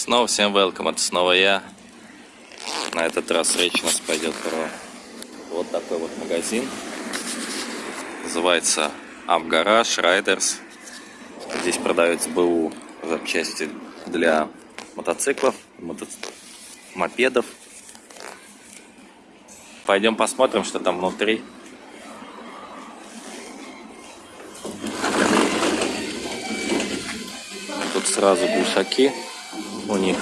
Снова всем welcome, это снова я. На этот раз речь у нас пойдет про вот такой вот магазин. Называется Амгараж Riders. Здесь продаются БУ запчасти для мотоциклов, мото... мопедов. Пойдем посмотрим, что там внутри. Тут сразу глушаки у них.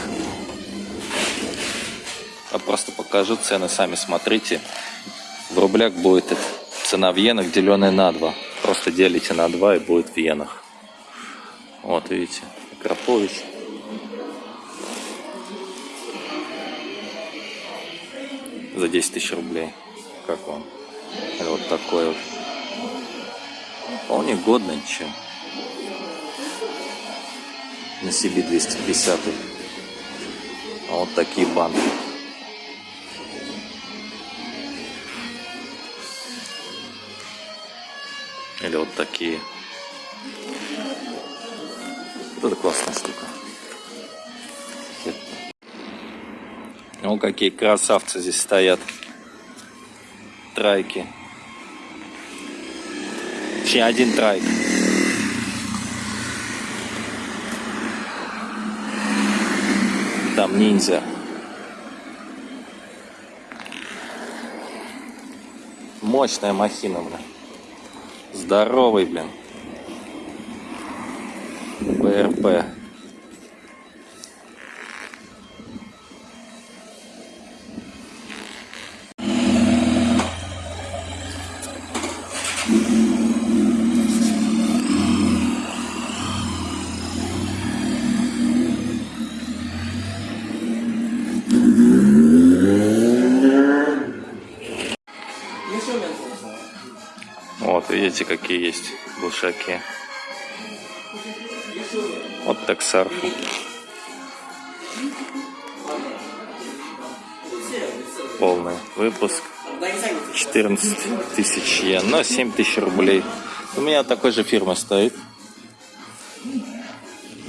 Я просто покажу цены, сами смотрите. В рублях будет цена в иенах, деленная на 2. Просто делите на 2 и будет в иенах. Вот, видите, Крапович. За 10 тысяч рублей. Как вам? Вот такой вот. Вполне годно, ничего. На себе 250 вот такие банки. Или вот такие. Вот это классная штука. Ну какие красавцы здесь стоят. Трайки. Точнее, один трайк. Там ниндзя. Мощная махина, блин. Здоровый, блин. БРП. Видите, какие есть глушаки. Вот так сарф. Полный выпуск. 14 тысяч йен, но 7 тысяч рублей. У меня такой же фирма стоит.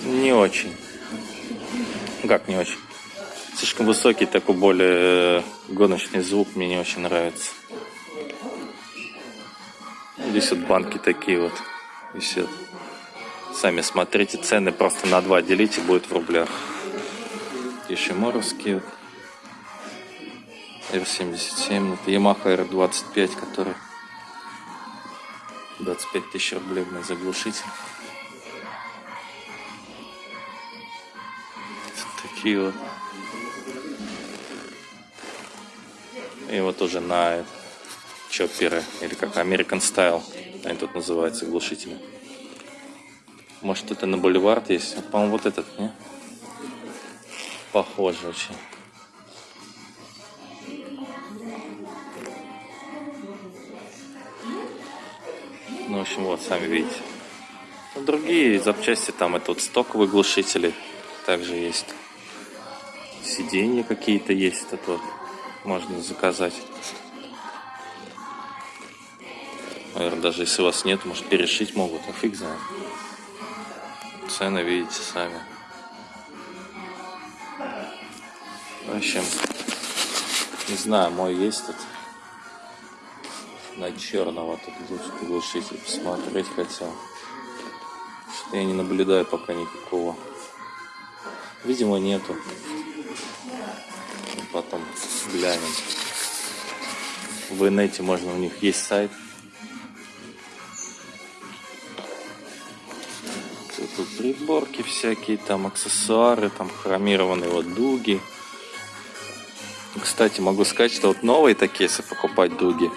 Не очень. Как не очень? Слишком высокий, такой более гоночный звук мне не очень нравится. Здесь вот банки такие вот висят. Сами смотрите, цены просто на два делите, будет в рублях. Ишиморовские вот. R77, это Yamaha R25, который 25 тысяч рублей на заглушитель. Такие вот. И вот уже на чопперы, или как American Style, они тут называются, глушители. Может это на бульвард есть? По-моему, вот этот, не? Похоже очень. Ну, в общем, вот, сами видите. Другие запчасти, там это вот стоковые глушители также есть. Сиденья какие-то есть, это вот можно заказать. Наверное, даже если вас нет, может перешить могут, а фиг знает. Цены видите сами. В общем, не знаю, мой есть тут. На черного тут глушитель посмотреть хотел. Что я не наблюдаю пока никакого. Видимо, нету. Потом глянем. В инете можно, у них есть сайт. Тут приборки всякие, там аксессуары, там хромированные вот дуги. Кстати, могу сказать, что вот новые такие, если покупать дуги,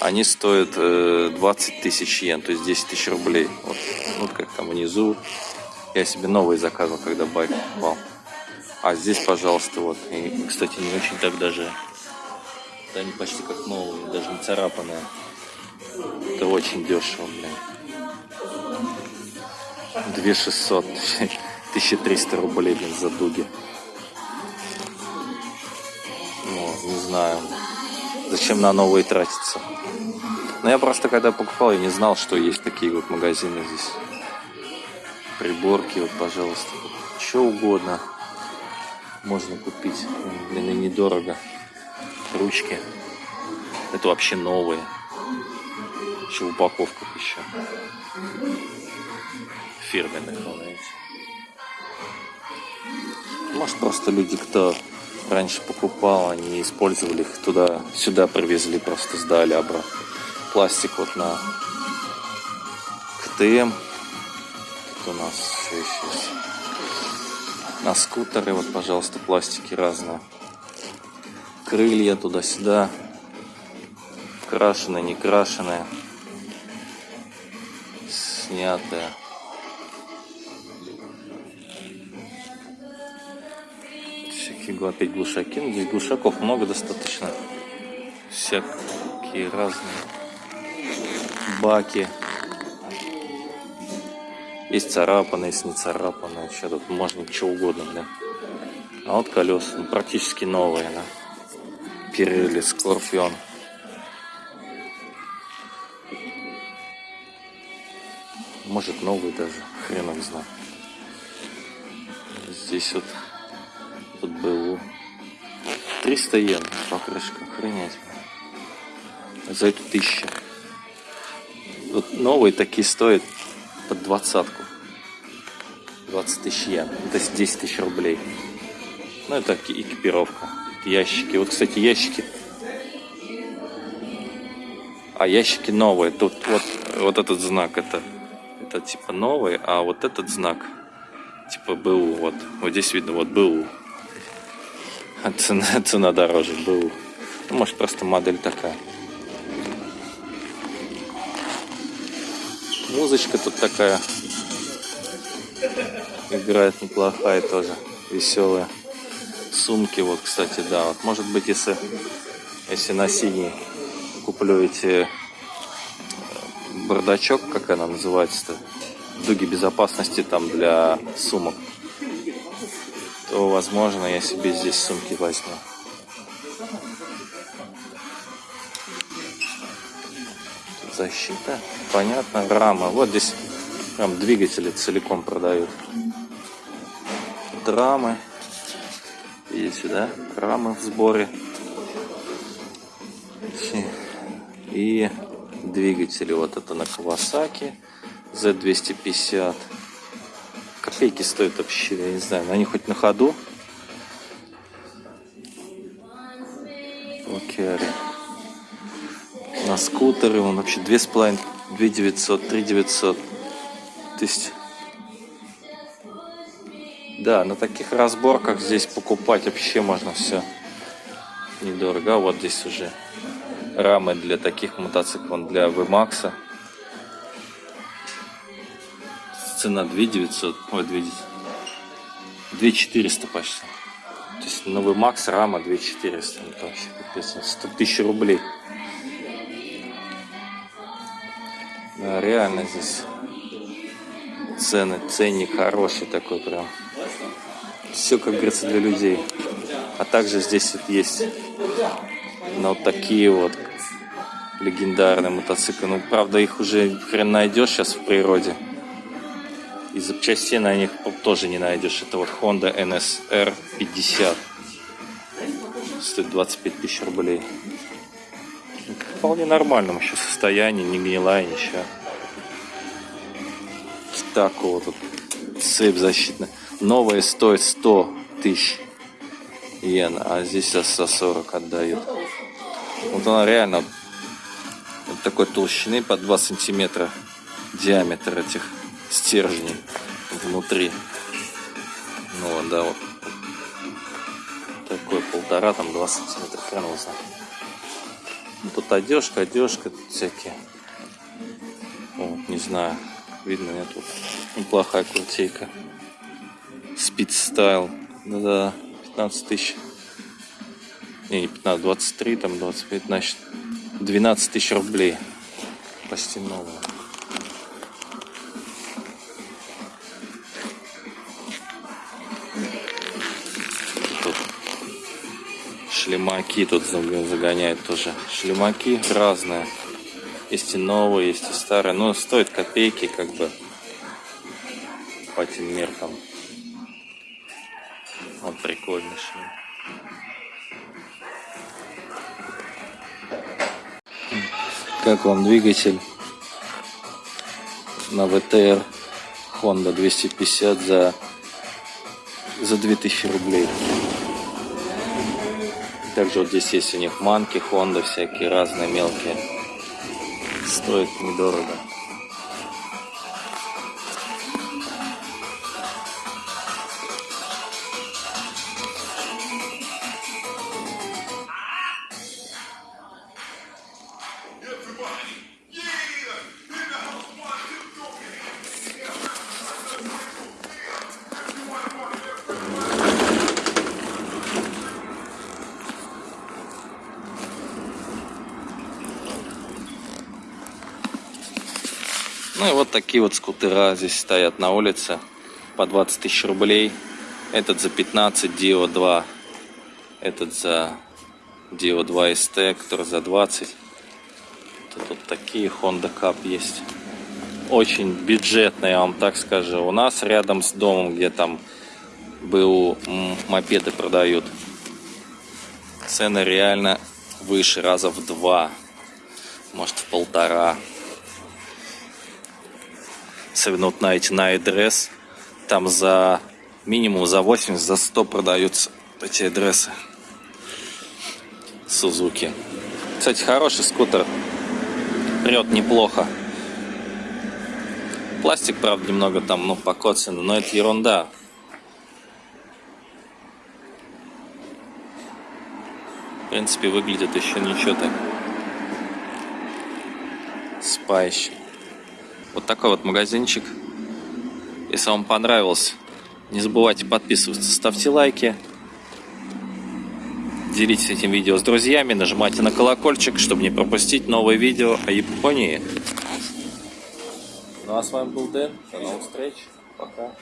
они стоят э, 20 тысяч йен, то есть 10 тысяч рублей. Вот, вот как там внизу. Я себе новые заказывал, когда байк покупал. А здесь, пожалуйста, вот. И, кстати, не очень так даже. Да они почти как новые, даже не царапанные. Это очень дешево, блин. 2600, 1300 рублей, блин, за дуги. Ну, не знаю. Зачем на новые тратиться? Но я просто когда покупал, я не знал, что есть такие вот магазины здесь. Приборки, вот, пожалуйста. Что угодно. можно купить. Блин, и недорого. Ручки. Это вообще новые. Еще в упаковках еще. Фирменных. Может, просто люди, кто раньше покупал, они использовали их туда, сюда привезли, просто сдали обратно. Пластик вот на КТМ. Тут у нас еще есть? На скутеры, вот, пожалуйста, пластики разные. Крылья туда-сюда. Крашеные, не крашеные. Снятые. Всякие опять глушаки. Ну, здесь глушаков много достаточно. Всякие разные баки. Есть царапанные, есть не царапанные. Еще тут можно что угодно, да. А вот колеса ну, практически новые, да. Пирелли, Скорпион. Может новый даже, хрен их знает. Здесь вот тут БУ. 300 йен покрышка, охренеть. За эту тысячу. Вот новые такие стоят под двадцатку. 20 тысяч йен. То есть 10 тысяч рублей. Ну, это экипировка. Ящики. Вот, кстати, ящики. А ящики новые. Тут вот, вот этот знак это, это типа новый, а вот этот знак типа БУ. Вот, вот здесь видно вот БУ. А цена, цена дороже БУ. Ну, может просто модель такая. Музычка тут такая играет неплохая тоже, веселая. Сумки вот, кстати, да. Вот, может быть, если, если на синий куплю эти э, бардачок, как она называется-то, дуги безопасности там для сумок, то, возможно, я себе здесь сумки возьму. защита. Понятно, рама. Вот здесь прям двигатели целиком продают. Тут рамы. Видите, сюда Рамы в сборе. И двигатели. Вот это на Kawasaki Z250. Копейки стоят вообще, я не знаю, они хоть на ходу. Окей на скутеры, он вообще 2,5, 2 900, 3 900. То есть, да, на таких разборках здесь покупать вообще можно все недорого. А вот здесь уже рамы для таких мотоциклов, для VMAX. Цена 2 900, ой, 2, 2 400 почти. То есть новый Макс рама 2 400. Это вообще 100 тысяч рублей. Да, реально здесь цены, ценник хороший такой прям. Все, как говорится, для людей. А также здесь вот есть ну, вот такие вот легендарные мотоциклы. Ну, правда, их уже хрен найдешь сейчас в природе. И запчастей на них тоже не найдешь. Это вот Honda NSR 50. Стоит 25 тысяч рублей вполне нормальном еще состоянии, не гнилая, ничего. Такого тут цепь защитная. Новая стоит 100 тысяч йен, а здесь за 40 отдают. Вот она реально вот такой толщины по 2 сантиметра диаметр этих стержней внутри. Ну вот, да, вот. Такой полтора, там 2 сантиметра, хрен. Ну, тут одежка, одежка, тут всякие. Вот, не знаю, видно нет тут. Неплохая куртейка. Speed Style. Да, 15 тысяч. Не, не 15, 23, там 25, значит 12 тысяч рублей. Почти новая. Шлемаки тут загоняют тоже. Шлемаки разные. Есть и новые, есть и старые. Но стоит копейки как бы по этим меркам. Вот прикольный шлем. Как вам двигатель на ВТР Honda 250 за, за 2000 рублей? Также вот здесь есть у них манки, Honda всякие разные мелкие. Стоит недорого. Ну и вот такие вот скутера здесь стоят на улице по 20 тысяч рублей. Этот за 15, Dio 2. Этот за Dio 2 ST, который за 20. Тут вот такие Honda Cup есть. Очень бюджетные, я вам так скажу. У нас рядом с домом, где там БУ мопеды продают. Цены реально выше, раза в два. Может в полтора на эти на адрес, там за минимум за 80, за 100 продаются эти адресы Сузуки. Кстати, хороший скутер, прет неплохо. Пластик, правда, немного там, ну, покоцанный, но это ерунда. В принципе, выглядит еще ничего так. Спайщик. Вот такой вот магазинчик. Если вам понравился, не забывайте подписываться, ставьте лайки. Делитесь этим видео с друзьями, нажимайте на колокольчик, чтобы не пропустить новые видео о Японии. Ну а с вами был Дэн. До новых встреч. Пока.